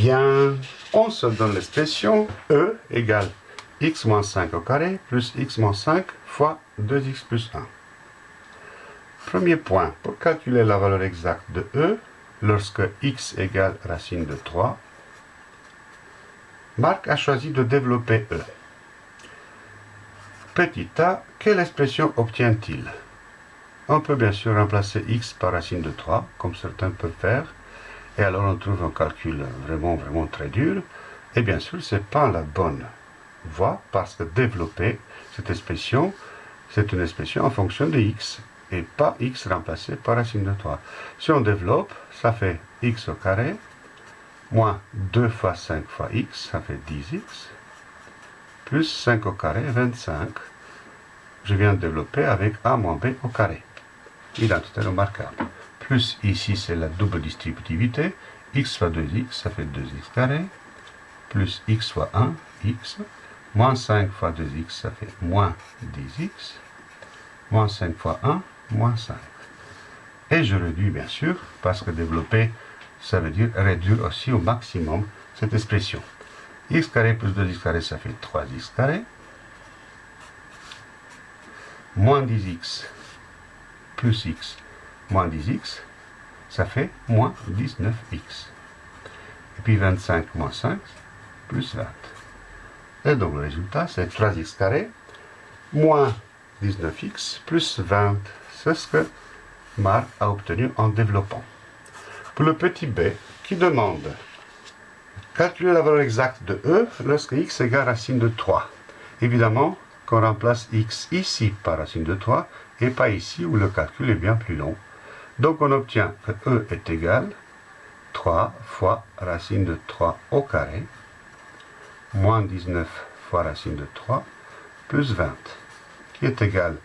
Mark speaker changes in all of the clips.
Speaker 1: Bien, on se donne l'expression E égale x moins 5 au carré plus x moins 5 fois 2x plus 1. Premier point, pour calculer la valeur exacte de E, lorsque x égale racine de 3, Marc a choisi de développer E. Petit a, quelle expression obtient-il? On peut bien sûr remplacer x par racine de 3, comme certains peuvent faire, et alors on trouve un calcul vraiment, vraiment très dur, et bien sûr, ce n'est pas la bonne voie, parce que développer cette expression, c'est une expression en fonction de x, et pas x remplacé par racine de 3. Si on développe, ça fait x au carré, moins 2 fois 5 fois x, ça fait 10x, plus 5 au carré, 25. Je viens de développer avec a moins b au carré. Identité remarquable. Plus ici, c'est la double distributivité. x fois 2x, ça fait 2x carré. Plus x fois 1, x. Moins 5 fois 2x, ça fait moins 10x. Moins 5 fois 1, moins 5. Et je réduis, bien sûr, parce que développer, ça veut dire réduire aussi au maximum cette expression x carré plus 2x carré, ça fait 3x carré. Moins 10x plus x moins 10x, ça fait moins 19x. Et puis 25 moins 5, plus 20. Et donc le résultat, c'est 3x carré moins 19x plus 20. C'est ce que Marc a obtenu en développant. Pour le petit b, qui demande Calculer la valeur exacte de E lorsque x égale racine de 3. Évidemment qu'on remplace x ici par racine de 3 et pas ici où le calcul est bien plus long. Donc on obtient que E est égal 3 fois racine de 3 au carré moins 19 fois racine de 3 plus 20 qui est égal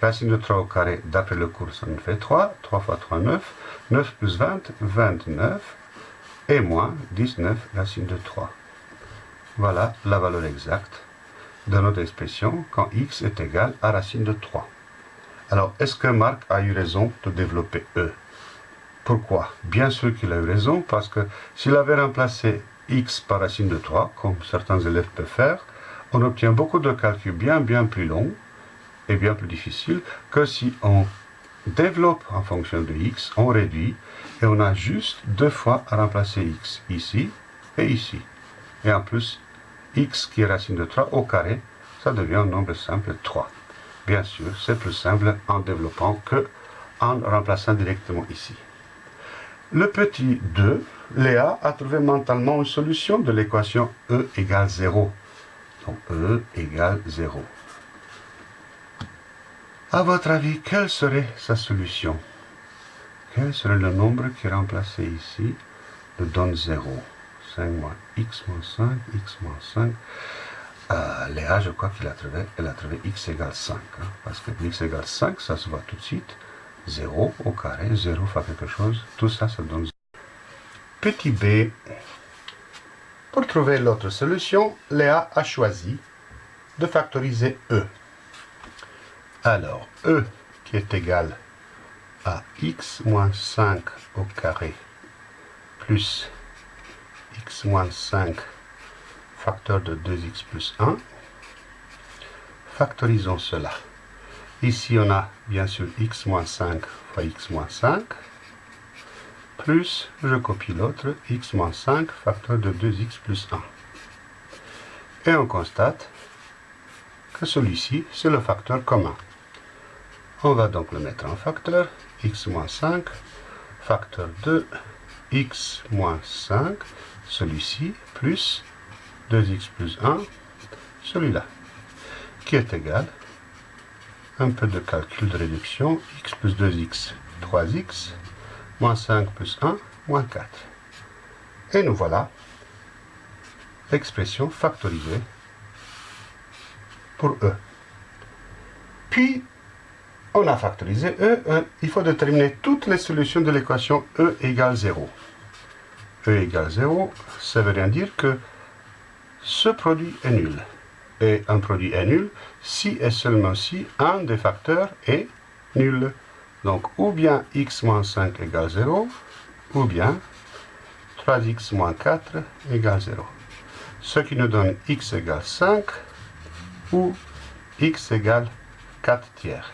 Speaker 1: racine de 3 au carré d'après le cours ça nous fait 3 3 fois 3 9 9 plus 20 29 et moins 19 racine de 3. Voilà la valeur exacte de notre expression quand x est égal à racine de 3. Alors, est-ce que Marc a eu raison de développer E? Pourquoi? Bien sûr qu'il a eu raison, parce que s'il avait remplacé x par racine de 3, comme certains élèves peuvent faire, on obtient beaucoup de calculs bien, bien plus longs et bien plus difficiles que si on développe en fonction de x, on réduit, et on a juste deux fois à remplacer x, ici et ici. Et en plus, x qui est racine de 3 au carré, ça devient un nombre simple 3. Bien sûr, c'est plus simple en développant que en remplaçant directement ici. Le petit 2, Léa a trouvé mentalement une solution de l'équation E égale 0. Donc E égale 0. À votre avis, quelle serait sa solution? Quel serait le nombre qui est remplacé ici de donne 0 5 moins x moins 5, x moins 5. Euh, Léa, je crois qu'il a trouvé, elle a trouvé x égale 5. Hein, parce que x égale 5, ça se voit tout de suite. 0 au carré, 0 fois quelque chose, tout ça, ça donne 0. Petit b. Pour trouver l'autre solution, Léa a choisi de factoriser e. Alors, E qui est égal à x moins 5 au carré plus x moins 5 facteur de 2x plus 1. Factorisons cela. Ici, on a bien sûr x moins 5 fois x moins 5 plus, je copie l'autre, x moins 5 facteur de 2x plus 1. Et on constate que celui-ci, c'est le facteur commun. On va donc le mettre en facteur. x moins 5, facteur de x moins 5, celui-ci, plus 2x plus 1, celui-là, qui est égal, un peu de calcul de réduction, x plus 2x, 3x, moins 5 plus 1, moins 4. Et nous voilà l'expression factorisée pour E. Puis, on a factorisé E, e, il faut déterminer toutes les solutions de l'équation E égale 0. E égale 0, ça veut rien dire que ce produit est nul. Et un produit est nul si et seulement si un des facteurs est nul. Donc, ou bien x moins 5 égale 0, ou bien 3x moins 4 égale 0. Ce qui nous donne x égale 5 ou x égale 4 tiers.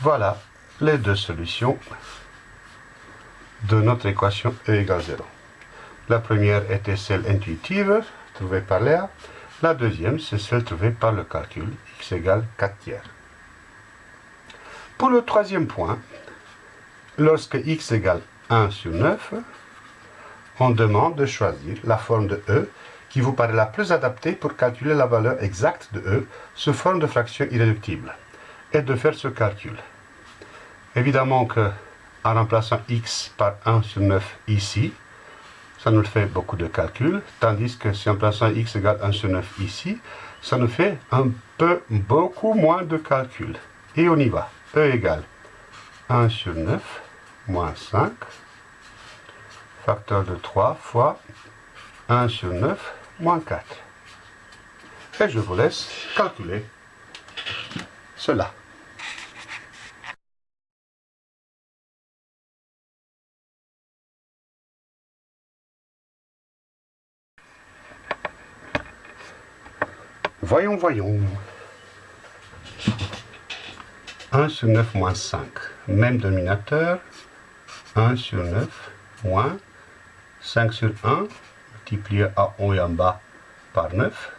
Speaker 1: Voilà les deux solutions de notre équation E égale 0. La première était celle intuitive, trouvée par Léa. La deuxième, c'est celle trouvée par le calcul, x égale 4 tiers. Pour le troisième point, lorsque x égale 1 sur 9, on demande de choisir la forme de E qui vous paraît la plus adaptée pour calculer la valeur exacte de E sous forme de fraction irréductible et de faire ce calcul. Évidemment que en remplaçant x par 1 sur 9 ici, ça nous fait beaucoup de calculs, tandis que si en plaçant x égale 1 sur 9 ici, ça nous fait un peu, beaucoup moins de calculs. Et on y va. E égale 1 sur 9 moins 5, facteur de 3 fois 1 sur 9 moins 4. Et je vous laisse calculer cela. Voyons, voyons. 1 sur 9 moins 5. Même dominateur. 1 sur 9 moins 5 sur 1 multiplié à haut et en bas par 9.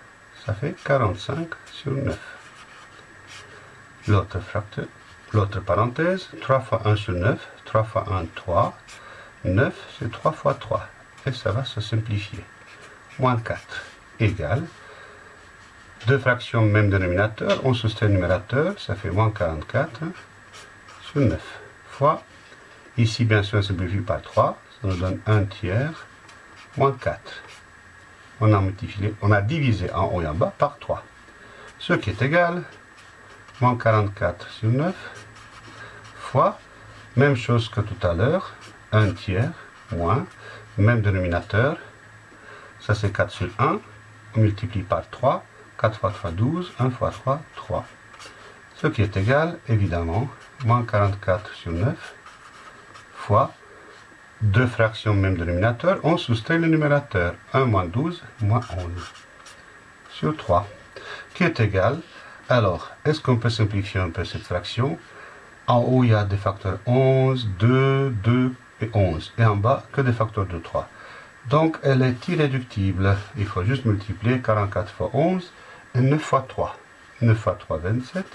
Speaker 1: Ça fait 45 sur 9. L'autre fracteur, l'autre parenthèse, 3 fois 1 sur 9, 3 fois 1, 3. 9, c'est 3 fois 3. Et ça va se simplifier. Moins 4 égale deux fractions même dénominateur, on soustrait le numérateur, ça fait moins 44 sur 9, fois, ici bien sûr on simplifie par 3, ça nous donne 1 tiers, moins 4. On a multiplié, on a divisé en haut et en bas par 3, ce qui est égal, moins 44 sur 9, fois, même chose que tout à l'heure, 1 tiers, moins, même dénominateur, ça c'est 4 sur 1, on multiplie par 3, 4 fois 3, 12, 1 fois 3, 3. Ce qui est égal, évidemment, moins 44 sur 9 fois deux fractions même dénominateur, on soustrait le numérateur. 1 moins 12, moins 11 sur 3, qui est égal? Alors, est-ce qu'on peut simplifier un peu cette fraction? En haut, il y a des facteurs 11, 2, 2 et 11. Et en bas, que des facteurs de 3. Donc, elle est irréductible. Il faut juste multiplier 44 fois 11 9 fois 3. 9 fois 3, 27.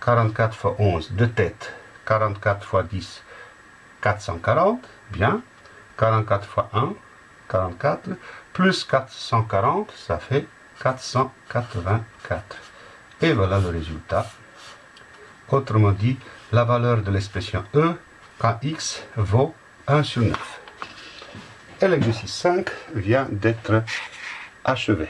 Speaker 1: 44 fois 11, de tête. 44 fois 10, 440. Bien. 44 fois 1, 44. Plus 440, ça fait 484. Et voilà le résultat. Autrement dit, la valeur de l'expression E quand x vaut 1 sur 9. Et l'exercice 5 vient d'être achevé.